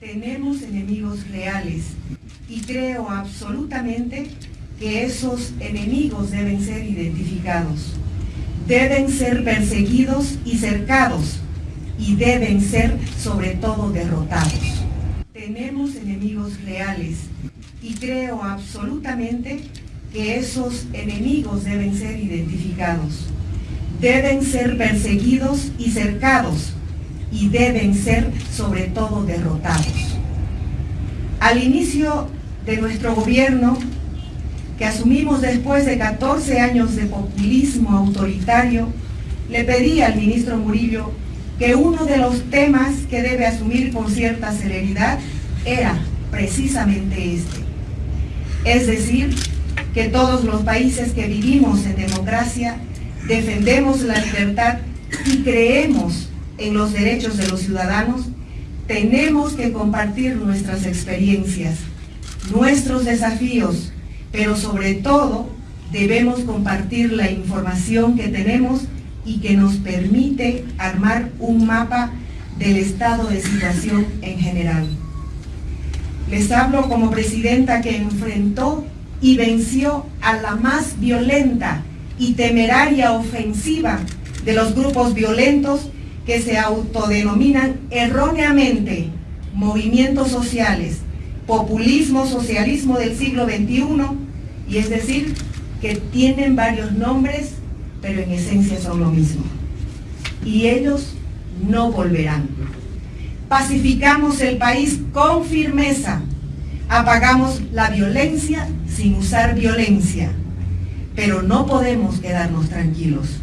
Tenemos enemigos reales y creo absolutamente que esos enemigos deben ser identificados, deben ser perseguidos y cercados. Y deben ser sobre todo derrotados. Tenemos enemigos reales y creo absolutamente que esos enemigos deben ser identificados, deben ser perseguidos y cercados y deben ser sobre todo derrotados. Al inicio de nuestro gobierno, que asumimos después de 14 años de populismo autoritario, le pedí al ministro Murillo que uno de los temas que debe asumir con cierta celeridad era precisamente este. Es decir, que todos los países que vivimos en democracia defendemos la libertad y creemos en los derechos de los ciudadanos, tenemos que compartir nuestras experiencias, nuestros desafíos, pero sobre todo debemos compartir la información que tenemos y que nos permite armar un mapa del estado de situación en general. Les hablo como presidenta que enfrentó y venció a la más violenta y temeraria ofensiva de los grupos violentos que se autodenominan erróneamente movimientos sociales, populismo, socialismo del siglo XXI, y es decir, que tienen varios nombres, pero en esencia son lo mismo. Y ellos no volverán. Pacificamos el país con firmeza, apagamos la violencia sin usar violencia, pero no podemos quedarnos tranquilos